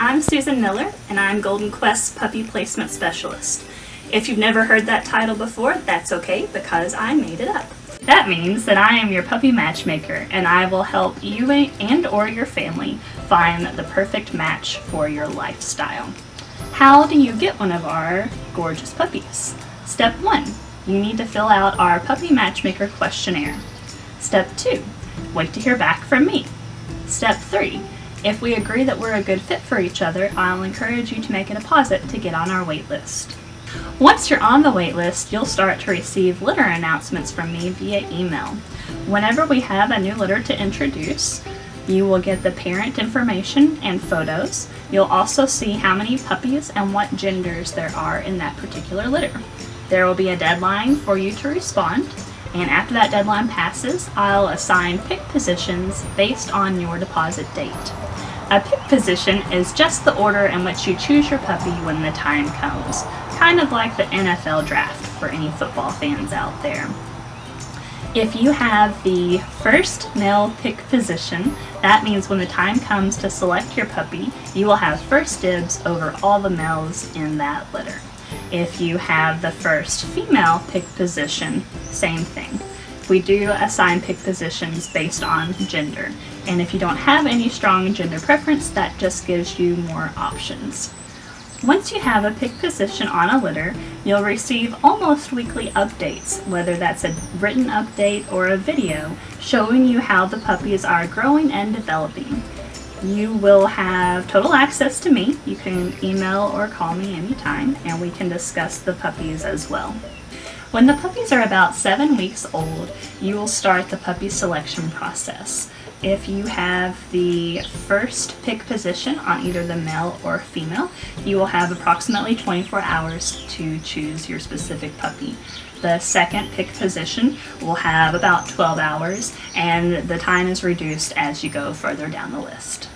I'm Susan Miller and I'm Golden Quest Puppy Placement Specialist. If you've never heard that title before, that's okay because I made it up. That means that I am your puppy matchmaker and I will help you and or your family find the perfect match for your lifestyle. How do you get one of our gorgeous puppies? Step 1. You need to fill out our Puppy Matchmaker questionnaire. Step 2. Wait to hear back from me. Step 3. If we agree that we're a good fit for each other, I'll encourage you to make a deposit to get on our wait list. Once you're on the wait list, you'll start to receive litter announcements from me via email. Whenever we have a new litter to introduce, you will get the parent information and photos. You'll also see how many puppies and what genders there are in that particular litter. There will be a deadline for you to respond, and after that deadline passes, I'll assign pick positions based on your deposit date. A pick position is just the order in which you choose your puppy when the time comes, kind of like the NFL draft for any football fans out there. If you have the first male pick position, that means when the time comes to select your puppy, you will have first dibs over all the males in that litter. If you have the first female pick position, same thing. We do assign pick positions based on gender, and if you don't have any strong gender preference, that just gives you more options. Once you have a pick position on a litter, you'll receive almost weekly updates, whether that's a written update or a video, showing you how the puppies are growing and developing. You will have total access to me. You can email or call me anytime, and we can discuss the puppies as well. When the puppies are about seven weeks old, you will start the puppy selection process. If you have the first pick position on either the male or female, you will have approximately 24 hours to choose your specific puppy. The second pick position will have about 12 hours and the time is reduced as you go further down the list.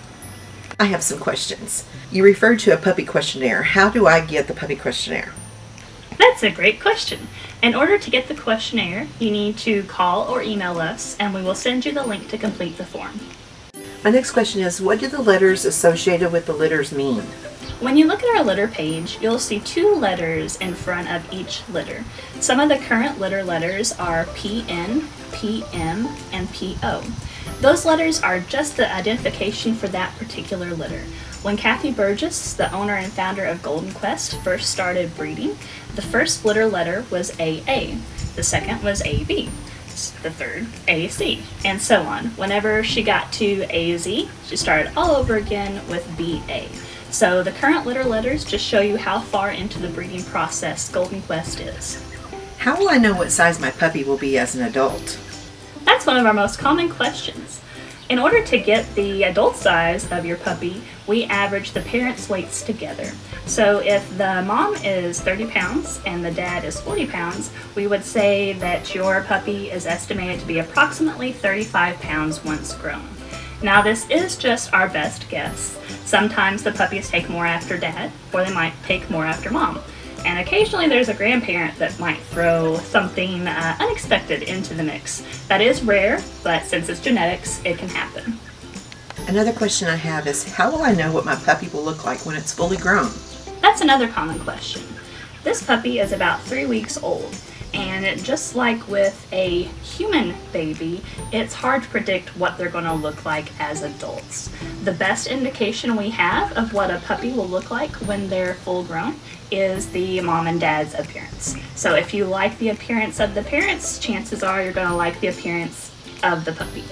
I have some questions. You referred to a puppy questionnaire. How do I get the puppy questionnaire? That's a great question. In order to get the questionnaire, you need to call or email us and we will send you the link to complete the form. My next question is, what do the letters associated with the litters mean? When you look at our litter page, you'll see two letters in front of each litter. Some of the current litter letters are PN, PM, and PO. Those letters are just the identification for that particular litter. When Kathy Burgess, the owner and founder of Golden Quest, first started breeding, the first litter letter was AA, the second was AB, the third AC, and so on. Whenever she got to AZ, she started all over again with BA. So the current litter letters just show you how far into the breeding process Golden Quest is. How will I know what size my puppy will be as an adult? That's one of our most common questions. In order to get the adult size of your puppy, we average the parents' weights together. So if the mom is 30 pounds and the dad is 40 pounds, we would say that your puppy is estimated to be approximately 35 pounds once grown. Now this is just our best guess. Sometimes the puppies take more after dad, or they might take more after mom. And occasionally there's a grandparent that might throw something uh, unexpected into the mix. That is rare, but since it's genetics, it can happen. Another question I have is, how will I know what my puppy will look like when it's fully grown? That's another common question. This puppy is about three weeks old and just like with a human baby, it's hard to predict what they're going to look like as adults. The best indication we have of what a puppy will look like when they're full grown is the mom and dad's appearance. So if you like the appearance of the parents, chances are you're going to like the appearance of the puppy.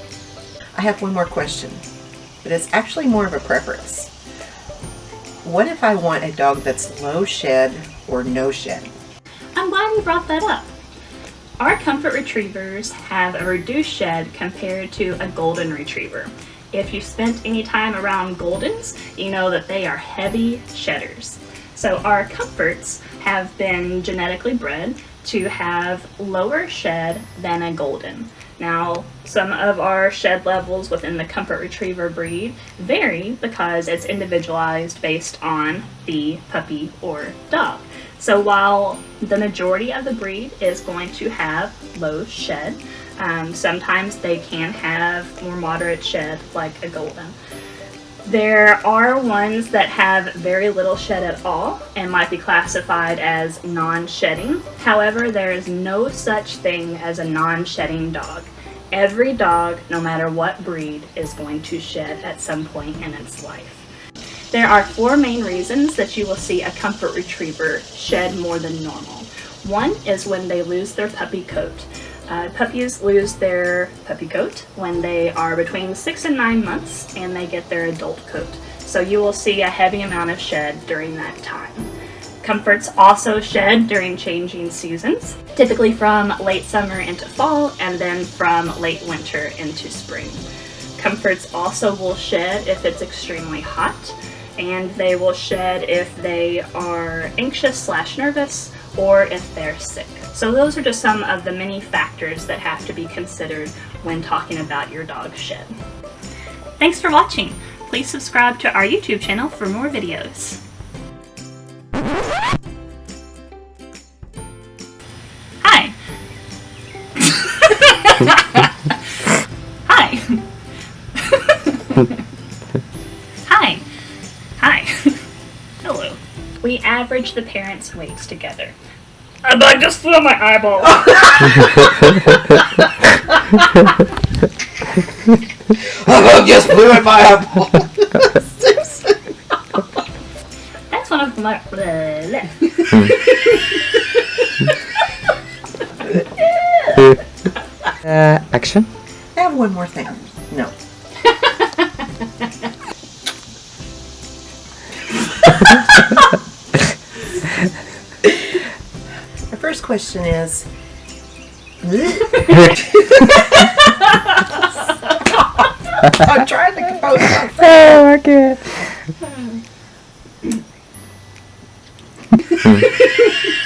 I have one more question, but it's actually more of a preference. What if I want a dog that's low shed or no shed? I'm glad you brought that up. Our Comfort Retrievers have a reduced shed compared to a Golden Retriever. If you've spent any time around Goldens, you know that they are heavy shedders. So our Comforts have been genetically bred to have lower shed than a Golden. Now, some of our shed levels within the Comfort Retriever breed vary because it's individualized based on the puppy or dog. So while the majority of the breed is going to have low shed, um, sometimes they can have more moderate shed like a golden. There are ones that have very little shed at all and might be classified as non-shedding. However, there is no such thing as a non-shedding dog. Every dog, no matter what breed, is going to shed at some point in its life. There are four main reasons that you will see a comfort retriever shed more than normal. One is when they lose their puppy coat. Uh, puppies lose their puppy coat when they are between six and nine months and they get their adult coat. So you will see a heavy amount of shed during that time. Comforts also shed during changing seasons, typically from late summer into fall and then from late winter into spring. Comforts also will shed if it's extremely hot and they will shed if they are anxious slash nervous or if they're sick. So those are just some of the many factors that have to be considered when talking about your dog's shed. Thanks for watching. Please subscribe to our YouTube channel for more videos. Hi. Hi. We average the parents' weights together. A bug just flew my eyeball. Oh, just blew in my eyeball. That's one of my. Blah, blah. Uh, action. I have one more thing. No. question is I'm trying to compose myself. oh, okay.